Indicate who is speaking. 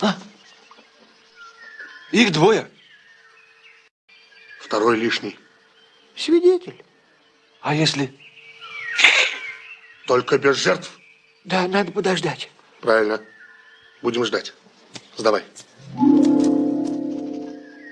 Speaker 1: А? Их двое.
Speaker 2: Второй лишний.
Speaker 1: Свидетель. А если?
Speaker 2: Только без жертв.
Speaker 1: Да, надо подождать.
Speaker 2: Правильно. Будем ждать. Сдавай.